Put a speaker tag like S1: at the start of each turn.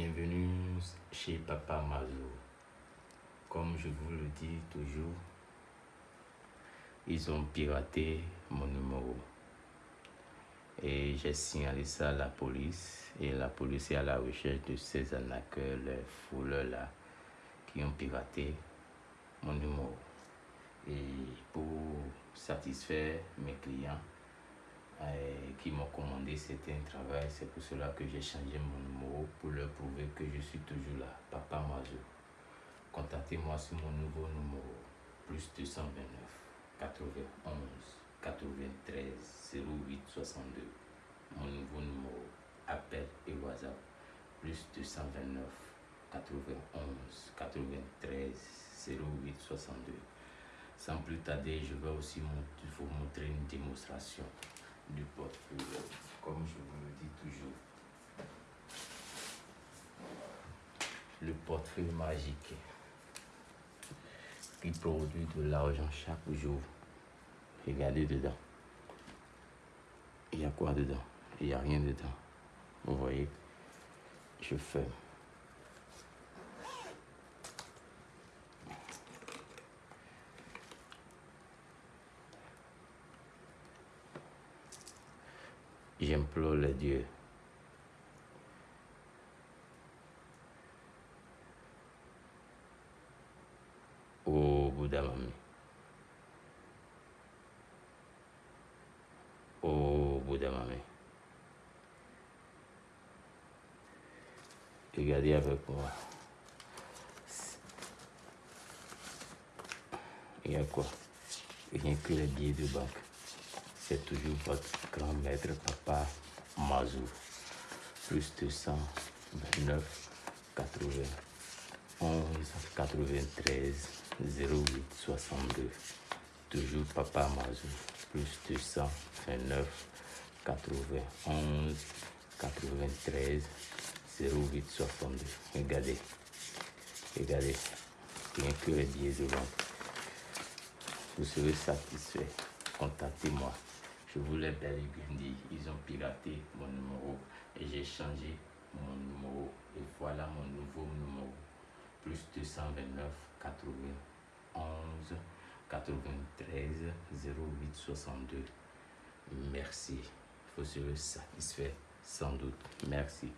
S1: Bienvenue chez Papa Mazo. Comme je vous le dis toujours, ils ont piraté mon numéro. Et j'ai signalé ça à la police. Et la police est à la recherche de ces arnaqueurs, les fouleurs-là, qui ont piraté mon numéro. Et pour satisfaire mes clients, m'ont commandé certains travail. C'est pour cela que j'ai changé mon numéro pour leur prouver que je suis toujours là. Papa Mazo. Contactez-moi sur mon nouveau numéro. Plus 229 91 93 08 62. Mon nouveau numéro. Appel et WhatsApp. Plus 229 91 93 08 62. Sans plus tarder, je vais aussi vous montrer une démonstration du portefeuille, comme je vous le dis toujours. Le portefeuille magique qui produit de l'argent chaque jour. Regardez dedans. Il y a quoi dedans? Il n'y a rien dedans. Vous voyez? Je ferme. J'implore les dieux. Ô Bouddha Mami. Ô Bouddha Mami. Regardez avec moi. Il y a quoi? Rien que les billets de banque c'est toujours votre grand maître papa Mazou. Plus 229 91 93 08 62. Toujours papa Mazou. Plus 229 91 93 08 62. Regardez. Regardez. Rien que les billets de vente. Vous serez satisfait. Contactez-moi. Je vous l'ai bel et bien dit, ils ont piraté mon numéro et j'ai changé mon numéro. Et voilà mon nouveau numéro. Plus 229 91 93 08 62. Merci. Vous serez satisfait sans doute. Merci.